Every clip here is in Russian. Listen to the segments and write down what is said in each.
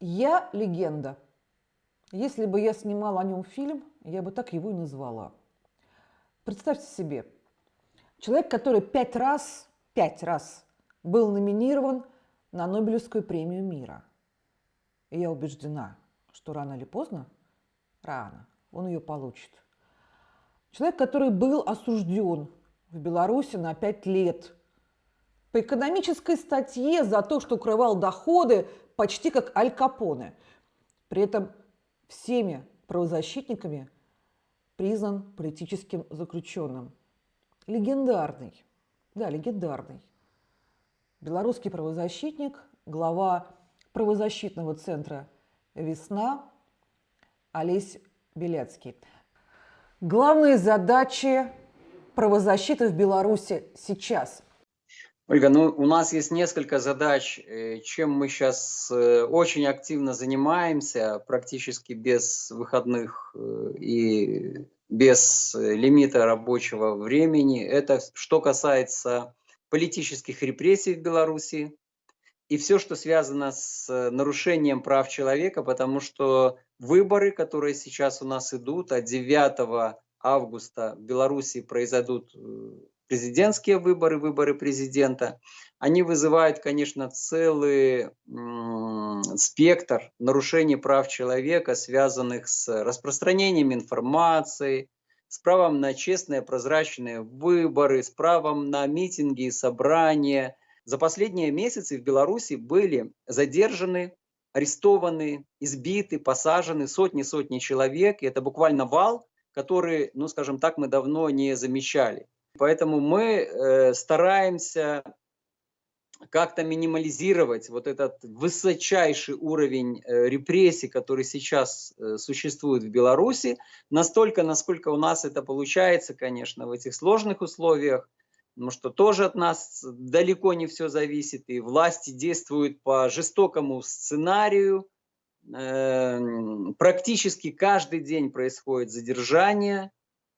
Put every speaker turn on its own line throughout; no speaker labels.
Я легенда. Если бы я снимала о нем фильм, я бы так его и назвала. Представьте себе, человек, который пять раз, пять раз был номинирован на Нобелевскую премию мира. И я убеждена, что рано или поздно, рано, он ее получит. Человек, который был осужден в Беларуси на пять лет по экономической статье за то, что укрывал доходы почти как Аль Капоне. При этом всеми правозащитниками признан политическим заключенным. Легендарный, да, легендарный. Белорусский правозащитник, глава правозащитного центра «Весна» Олесь Беляцкий. Главные задачи правозащиты в Беларуси сейчас –
Ольга, ну у нас есть несколько задач, э, чем мы сейчас э, очень активно занимаемся, практически без выходных э, и без лимита рабочего времени. Это что касается политических репрессий в Беларуси и все, что связано с нарушением прав человека, потому что выборы, которые сейчас у нас идут, от 9 августа в Беларуси произойдут президентские выборы, выборы президента, они вызывают, конечно, целый спектр нарушений прав человека, связанных с распространением информации, с правом на честные прозрачные выборы, с правом на митинги и собрания. За последние месяцы в Беларуси были задержаны, арестованы, избиты, посажены сотни-сотни человек. И это буквально вал, который, ну скажем так, мы давно не замечали. Поэтому мы э, стараемся как-то минимализировать вот этот высочайший уровень э, репрессий, который сейчас э, существует в Беларуси, настолько, насколько у нас это получается, конечно, в этих сложных условиях, потому что тоже от нас далеко не все зависит, и власти действуют по жестокому сценарию, эм, практически каждый день происходит задержание,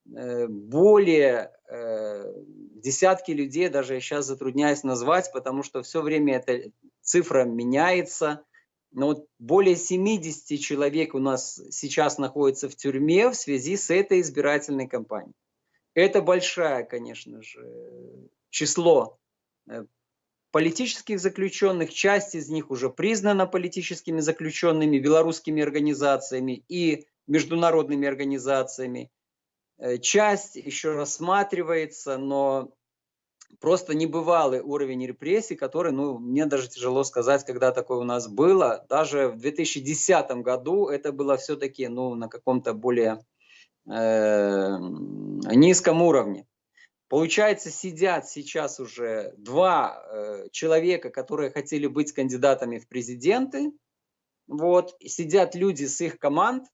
более э, десятки людей, даже я сейчас затрудняюсь назвать, потому что все время эта цифра меняется. Но вот более 70 человек у нас сейчас находится в тюрьме в связи с этой избирательной кампанией. Это большое, конечно же, число э, политических заключенных. Часть из них уже признана политическими заключенными белорусскими организациями и международными организациями. Э, часть еще рассматривается, но просто небывалый уровень репрессий, который, ну, мне даже тяжело сказать, когда такое у нас было. Даже в 2010 году это было все-таки, ну, на каком-то более э, низком уровне. Получается, сидят сейчас уже два э, человека, которые хотели быть кандидатами в президенты. Вот, сидят люди с их команд,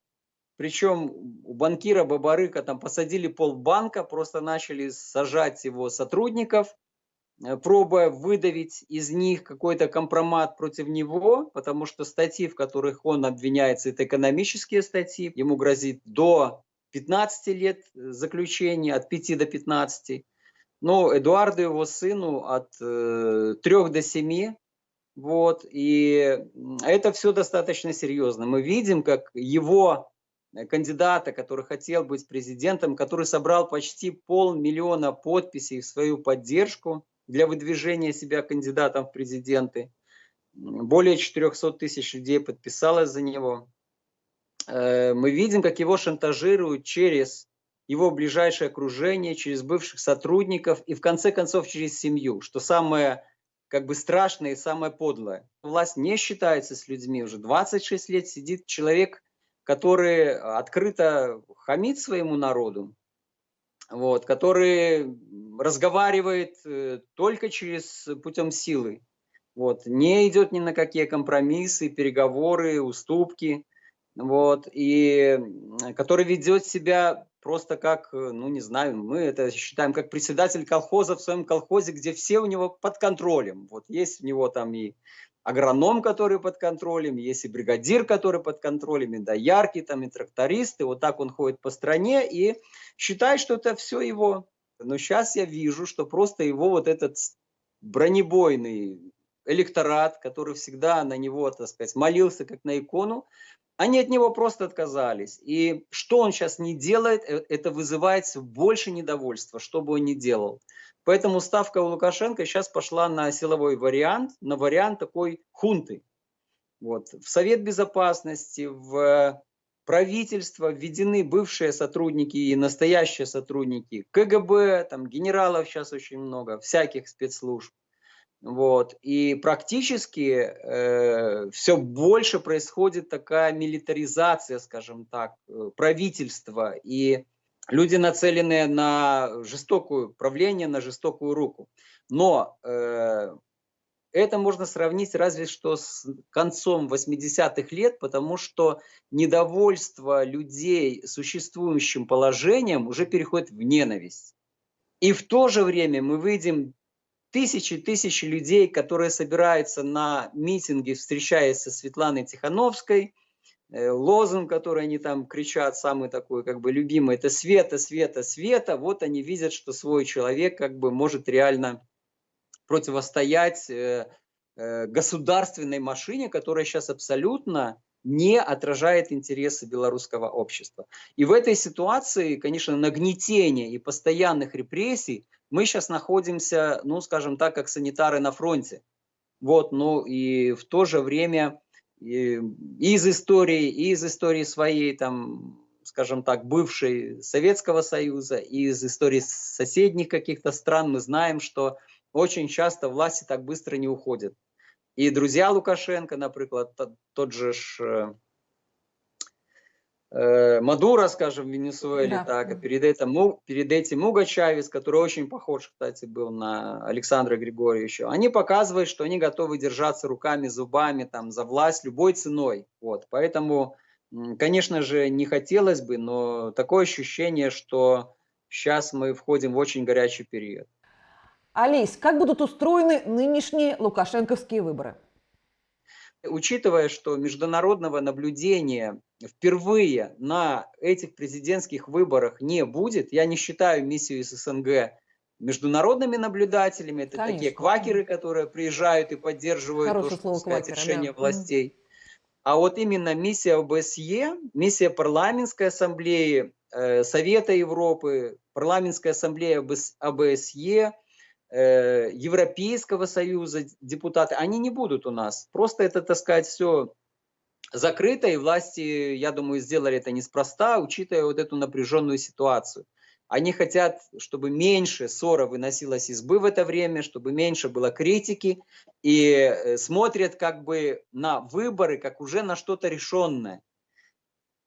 причем у банкира Бабарыка там посадили полбанка, просто начали сажать его сотрудников, э, пробуя выдавить из них какой-то компромат против него, потому что статьи, в которых он обвиняется, это экономические статьи. Ему грозит до 15 лет заключения, от 5 до 15. Но Эдуарду, его сыну, от э, 3 до 7. Вот, и это все достаточно серьезно. Мы видим, как его Э, кандидата, который хотел быть президентом, который собрал почти полмиллиона подписей в свою поддержку для выдвижения себя кандидатом в президенты. Более 400 тысяч людей подписалось за него. Э, мы видим, как его шантажируют через его ближайшее окружение, через бывших сотрудников и в конце концов через семью, что самое как бы страшное и самое подлое. Власть не считается с людьми. Уже 26 лет сидит человек, который открыто хамит своему народу, вот, который разговаривает э, только через путем силы, вот, не идет ни на какие компромиссы, переговоры, уступки, вот, и который ведет себя просто как, ну не знаю, мы это считаем как председатель колхоза в своем колхозе, где все у него под контролем. Вот есть у него там и агроном, который под контролем, есть и бригадир, который под контролем, и доярки, там, и трактористы. Вот так он ходит по стране и считает, что это все его. Но сейчас я вижу, что просто его вот этот бронебойный электорат, который всегда на него, так сказать, молился как на икону, они от него просто отказались. И что он сейчас не делает, э, это вызывает больше недовольства, что бы он ни делал. Поэтому ставка у Лукашенко сейчас пошла на силовой вариант, на вариант такой хунты. Вот. В Совет Безопасности, в правительство введены бывшие сотрудники и настоящие сотрудники КГБ, там генералов сейчас очень много, всяких спецслужб. Вот. И практически э, все больше происходит такая милитаризация, скажем так, э, правительства. И люди нацелены на жестокое правление, на жестокую руку. Но э, это можно сравнить разве что с концом 80-х лет, потому что недовольство людей существующим положением уже переходит в ненависть. И в то же время мы видим тысячи-тысячи людей, которые собираются на митинги, встречаясь со Светланой Тихановской, лозунг, который они там кричат, самый такой как бы любимый, это «Света, Света, Света», вот они видят, что свой человек как бы может реально противостоять э, э, государственной машине, которая сейчас абсолютно не отражает интересы белорусского общества. И в этой ситуации, конечно, нагнетение и постоянных репрессий мы сейчас находимся, ну, скажем так, как санитары на фронте. Вот, ну и в то же время из истории, из истории своей, там, скажем так, бывшей Советского Союза, из истории соседних каких-то стран мы знаем, что очень часто власти так быстро не уходят. И друзья Лукашенко, например, тот же ж, э, Мадуро, скажем, в Венесуэле, да. так, а перед этим, перед этим Уго Чавес, который очень похож, кстати, был на Александра Григорьевича, они показывают, что они готовы держаться руками, зубами там, за власть любой ценой. Вот. Поэтому, конечно же, не хотелось бы, но такое ощущение, что сейчас мы входим в очень горячий период.
Алис, как будут устроены нынешние лукашенковские выборы?
Учитывая, что международного наблюдения впервые на этих президентских выборах не будет, я не считаю миссию из СНГ международными наблюдателями, это Конечно. такие квакеры, которые приезжают и поддерживают то, что, сказать, квакера, решение да. властей. А вот именно миссия ОБСЕ, миссия парламентской ассамблеи э, Совета Европы, парламентская ассамблея ОБСЕ, Европейского Союза депутаты, они не будут у нас. Просто это, так сказать, все закрыто, и власти, я думаю, сделали это неспроста, учитывая вот эту напряженную ситуацию. Они хотят, чтобы меньше ссора выносилась избы в это время, чтобы меньше было критики, и э, смотрят как бы на выборы, как уже на что-то решенное.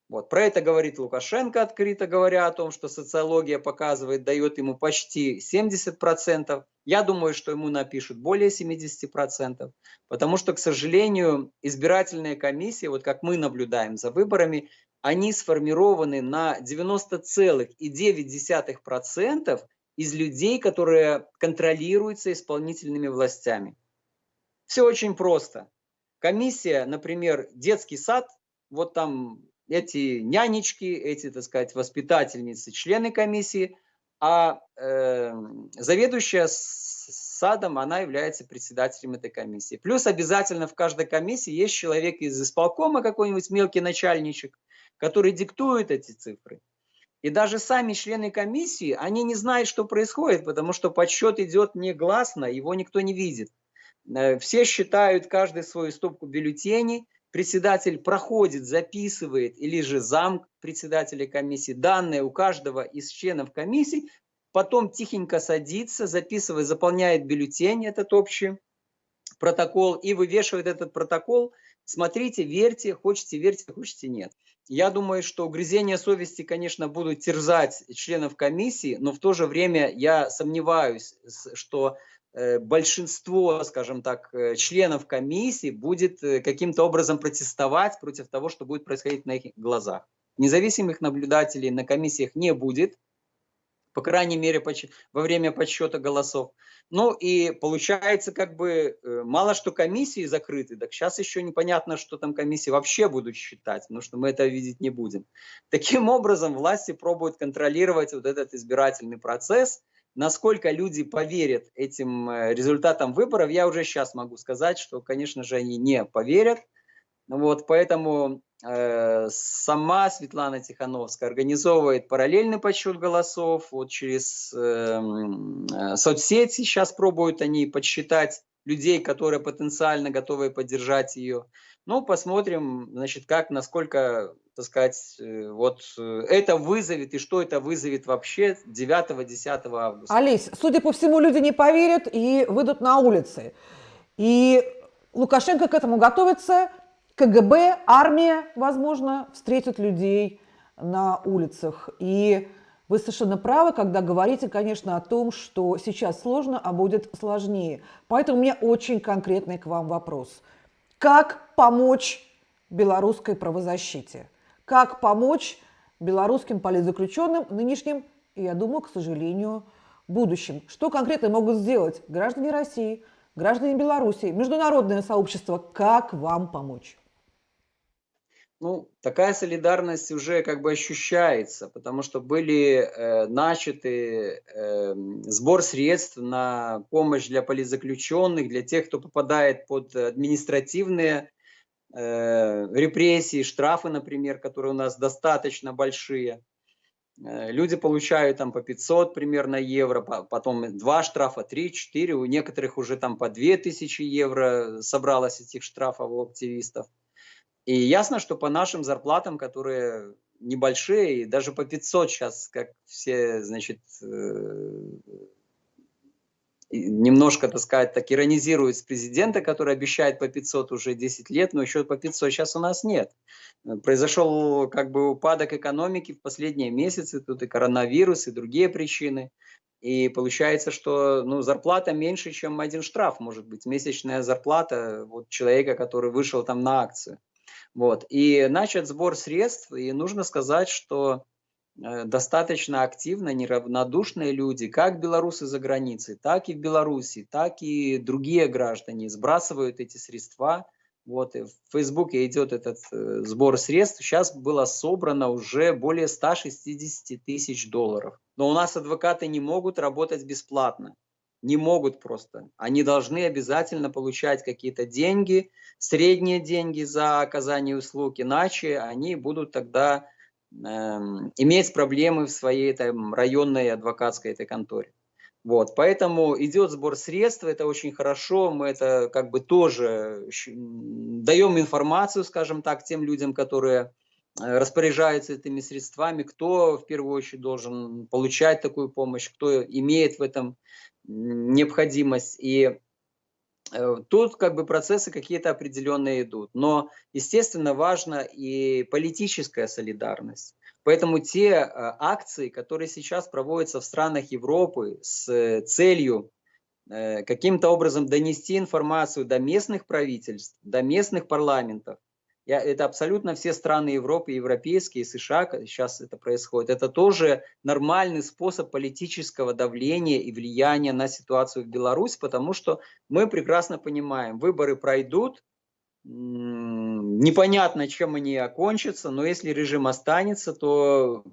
Вот. Про это говорит Лукашенко, открыто говоря о том, что социология показывает, дает ему почти 70%. Я думаю, что ему напишут более 70%, потому что, к сожалению, избирательные комиссии, вот как мы наблюдаем за выборами, они сформированы на 90,9% из людей, которые контролируются исполнительными властями. Все очень просто. Комиссия, например, детский сад, вот там эти нянечки, эти, так сказать, воспитательницы, члены комиссии, а э, заведующая садом, она является председателем этой комиссии. Плюс обязательно в каждой комиссии есть человек из исполкома, какой-нибудь мелкий начальничек, который диктует эти цифры. И даже сами члены комиссии, они не знают, что происходит, потому что подсчет идет негласно, его никто не видит. Э, все считают каждый свою стопку бюллетеней, председатель проходит, записывает, или же зам председателя комиссии, данные у каждого из членов комиссии, потом тихенько садится, записывает, заполняет бюллетень, этот общий протокол, и вывешивает этот протокол. Смотрите, верьте, хочете верьте, хочете нет. Я думаю, что угрызения совести, конечно, будут терзать членов комиссии, но в то же время я сомневаюсь, что большинство, скажем так, э, членов комиссии будет э, каким-то образом протестовать против того, что будет происходить на их глазах. Независимых наблюдателей на комиссиях не будет, по крайней мере, во время подсчета голосов. Ну и получается, как бы, мало что комиссии закрыты, так сейчас еще непонятно, что там комиссии вообще будут считать, потому что мы это видеть не будем. Таким образом, власти пробуют контролировать вот этот избирательный процесс, насколько люди поверят этим э, результатам выборов, я уже сейчас могу сказать, что, конечно же, они не поверят. Вот, поэтому э, сама Светлана Тихановская организовывает параллельный подсчет голосов. Вот через эм, э, соцсети сейчас пробуют они подсчитать людей, которые потенциально готовы поддержать ее. Ну, посмотрим, значит, как, насколько, так сказать, э, вот э, это вызовет и что это вызовет вообще 9-10 августа.
Олесь, судя по всему, люди не поверят и выйдут на улицы. И Лукашенко к этому готовится, КГБ, армия, возможно, встретят людей на улицах. И вы совершенно правы, когда говорите, конечно, о том, что сейчас сложно, а будет сложнее. Поэтому у меня очень конкретный к вам вопрос. Как помочь белорусской правозащите? Как помочь белорусским политзаключенным, нынешним и, я думаю, к сожалению, будущим? Что конкретно могут сделать граждане России, граждане Беларуси, международное сообщество? Как вам помочь?
Ну, такая солидарность уже как бы ощущается, потому что были э, начаты э, сбор средств на помощь для политзаключенных, для тех, кто попадает под административные э, репрессии, штрафы, например, которые у нас достаточно большие. Э, люди получают там по 500 примерно евро, потом два штрафа, три, четыре, у некоторых уже там по 2000 евро собралось этих штрафов у активистов. И ясно, что по нашим зарплатам, которые небольшие, даже по 500 сейчас, как все, значит, э, немножко, так сказать, так иронизируют с президента, который обещает по 500 уже 10 лет, но еще по 500 сейчас у нас нет. Произошел как бы упадок экономики в последние месяцы, тут и коронавирус, и другие причины. И получается, что ну, зарплата меньше, чем один штраф, может быть, месячная зарплата вот, человека, который вышел там на акцию. Вот. И начат сбор средств, и нужно сказать, что э, достаточно активно неравнодушные люди, как белорусы за границей, так и в Беларуси, так и другие граждане сбрасывают эти средства. Вот, и в Фейсбуке идет этот э, сбор средств. Сейчас было собрано уже более 160 тысяч долларов. Но у нас адвокаты не могут работать бесплатно не могут просто. Они должны обязательно получать какие-то деньги, средние деньги за оказание услуг, иначе они будут тогда э, иметь проблемы в своей там, районной адвокатской этой конторе. Вот, поэтому идет сбор средств, это очень хорошо, мы это как бы тоже даем информацию, скажем так, тем людям, которые э, распоряжаются этими средствами, кто в первую очередь должен получать такую помощь, кто имеет в этом необходимость. И э, тут как бы процессы какие-то определенные идут. Но, естественно, важна и политическая солидарность. Поэтому те э, акции, которые сейчас проводятся в странах Европы с целью э, каким-то образом донести информацию до местных правительств, до местных парламентов, я, это абсолютно все страны Европы, европейские, США, сейчас это происходит. Это тоже нормальный способ политического давления и влияния на ситуацию в Беларуси, потому что мы прекрасно понимаем, выборы пройдут, непонятно, чем они окончатся, но если режим останется, то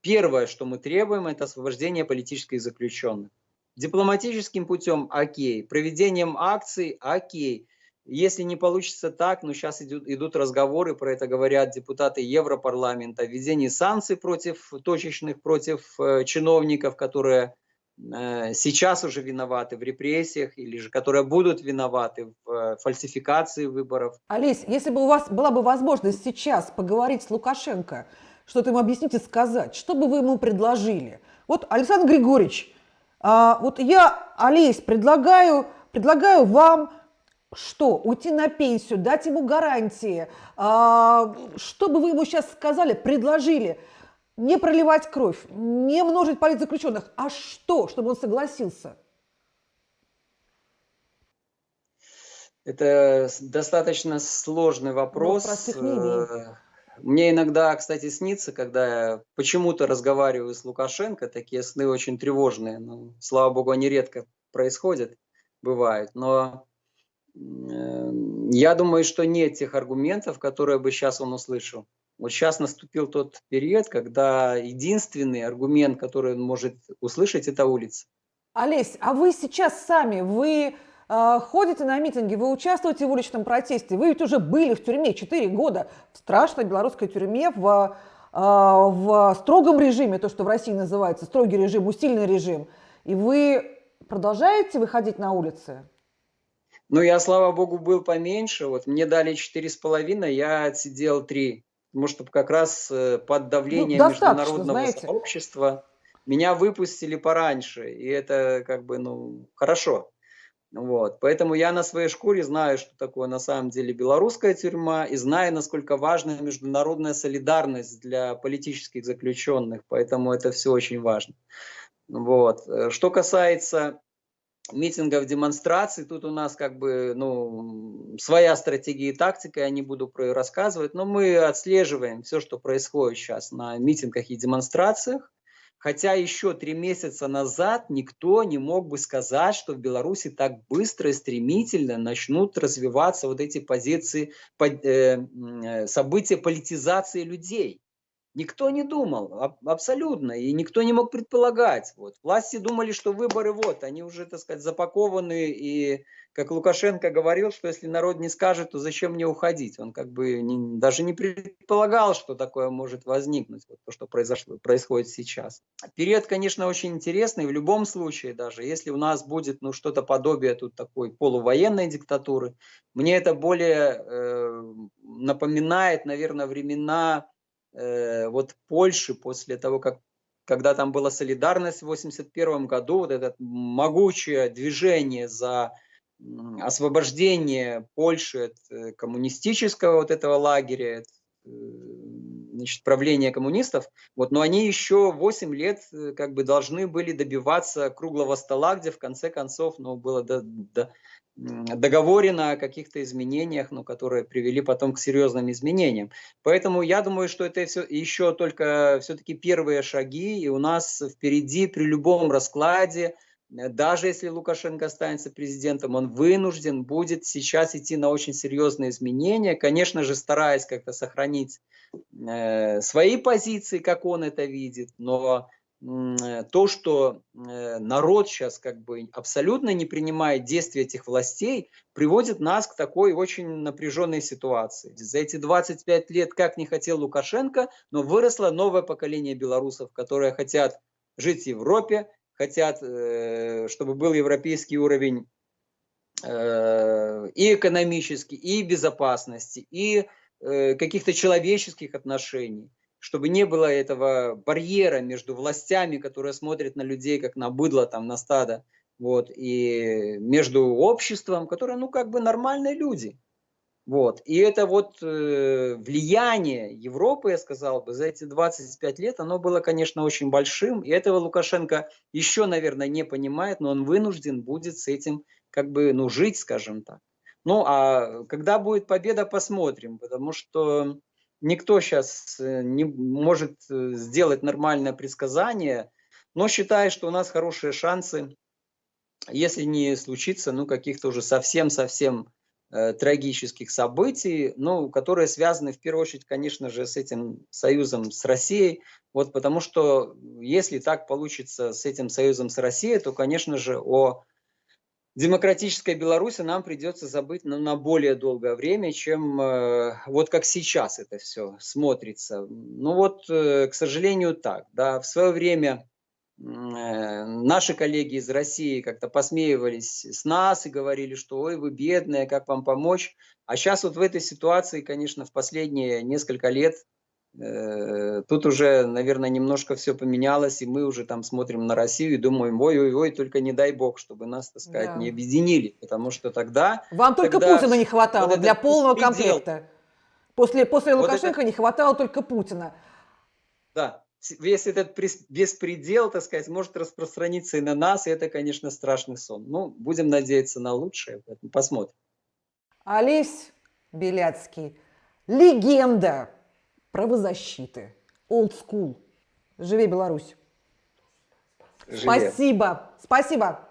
первое, что мы требуем, это освобождение политических заключенных. Дипломатическим путем – окей, проведением акций – окей, если не получится так, ну сейчас идут, идут разговоры, про это говорят депутаты Европарламента, введение санкций против точечных, против э, чиновников, которые э, сейчас уже виноваты в репрессиях или же которые будут виноваты в э, фальсификации выборов.
Олесь, если бы у вас была бы возможность сейчас поговорить с Лукашенко, что-то ему объяснить и сказать, что бы вы ему предложили? Вот, Александр Григорьевич, а, вот я, Олесь, предлагаю, предлагаю вам что? Уйти на пенсию, дать ему гарантии. А, что бы вы ему сейчас сказали, предложили? Не проливать кровь, не множить политзаключенных. А что, чтобы он согласился?
Это достаточно сложный вопрос. Э, мне иногда, кстати, снится, когда я почему-то разговариваю с Лукашенко, такие сны очень тревожные, но, слава богу, они редко происходят, бывают. Но я думаю, что нет тех аргументов, которые бы сейчас он услышал. Вот сейчас наступил тот период, когда единственный аргумент, который он может услышать, это улица.
Олесь, а вы сейчас сами, вы э, ходите на митинги, вы участвуете в уличном протесте, вы ведь уже были в тюрьме 4 года, в страшной белорусской тюрьме, в, э, в строгом режиме, то, что в России называется строгий режим, усиленный режим, и вы продолжаете выходить на улицы?
Ну, я, слава богу, был поменьше. Вот мне дали четыре с половиной, я отсидел три. Потому что как раз э, под давлением ну, международного знаете. сообщества меня выпустили пораньше. И это как бы, ну, хорошо. Вот. Поэтому я на своей шкуре знаю, что такое на самом деле белорусская тюрьма, и знаю, насколько важна международная солидарность для политических заключенных. Поэтому это все очень важно. Вот. Э, что касается митингов, демонстраций, тут у нас как бы ну, своя стратегия и тактика, я не буду про ее рассказывать, но мы отслеживаем все, что происходит сейчас на митингах и демонстрациях. Хотя еще три месяца назад никто не мог бы сказать, что в Беларуси так быстро и стремительно начнут развиваться вот эти позиции, э, э, события политизации людей. Никто не думал, абсолютно, и никто не мог предполагать. Вот. Власти думали, что выборы вот, они уже, так сказать, запакованы, и как Лукашенко говорил, что если народ не скажет, то зачем мне уходить? Он как бы не, даже не предполагал, что такое может возникнуть, вот то, что произошло, происходит сейчас. Период, конечно, очень интересный, в любом случае, даже если у нас будет ну, что-то подобие тут такой полувоенной диктатуры, мне это более э, напоминает, наверное, времена э, вот Польши после того, как когда там была солидарность в 1981 году, вот это могучее движение за освобождение Польши от э, коммунистического вот этого лагеря, от, э, значит, правления коммунистов, вот, но они еще 8 лет э, как бы должны были добиваться круглого стола, где в конце концов ну, было до, до, договорено о каких-то изменениях, ну, которые привели потом к серьезным изменениям. Поэтому я думаю, что это все, еще только все-таки первые шаги, и у нас впереди при любом раскладе, э, даже если Лукашенко останется президентом, он вынужден будет сейчас идти на очень серьезные изменения, конечно же, стараясь как-то сохранить э, свои позиции, как он это видит, но то, что э, народ сейчас как бы абсолютно не принимает действия этих властей, приводит нас к такой очень напряженной ситуации. За эти 25 лет, как не хотел Лукашенко, но выросло новое поколение белорусов, которые хотят жить в Европе, хотят, э, чтобы был европейский уровень и экономический, и безопасности, и каких-то человеческих отношений чтобы не было этого барьера между властями, которые смотрят на людей как на быдло, там, на стадо, вот, и между обществом, которое, ну, как бы нормальные люди. Вот. И это вот э, влияние Европы, я сказал бы, за эти 25 лет, оно было, конечно, очень большим. И этого Лукашенко еще, наверное, не понимает, но он вынужден будет с этим как бы, ну, жить, скажем так. Ну, а когда будет победа, посмотрим, потому что никто сейчас э, не может э, сделать нормальное предсказание, но считаю, что у нас хорошие шансы, если не случится, ну, каких-то уже совсем-совсем э, трагических событий, ну, которые связаны в первую очередь, конечно же, с этим союзом с Россией, вот потому что если так получится с этим союзом с Россией, то, конечно же, о демократической Беларуси нам придется забыть ну, на более долгое время, чем э, вот как сейчас это все смотрится. Ну вот, э, к сожалению, так. Да, в свое время э, наши коллеги из России как-то посмеивались с нас и говорили, что ой, вы бедные, как вам помочь. А сейчас вот в этой ситуации, конечно, в последние несколько лет тут уже, наверное, немножко все поменялось, и мы уже там смотрим на Россию и думаем, ой-ой-ой, только не дай бог, чтобы нас, так сказать, да. не объединили, потому что тогда...
Вам только
тогда
Путина не хватало вот для полного беспредел. комплекта. После, после Лукашенко это... не хватало только Путина.
Да, весь этот беспредел, так сказать, может распространиться и на нас, и это, конечно, страшный сон. Ну, будем надеяться на лучшее, посмотрим.
Олесь Беляцкий, легенда правозащиты. Old school. Живи Беларусь. Живи. Спасибо. Спасибо.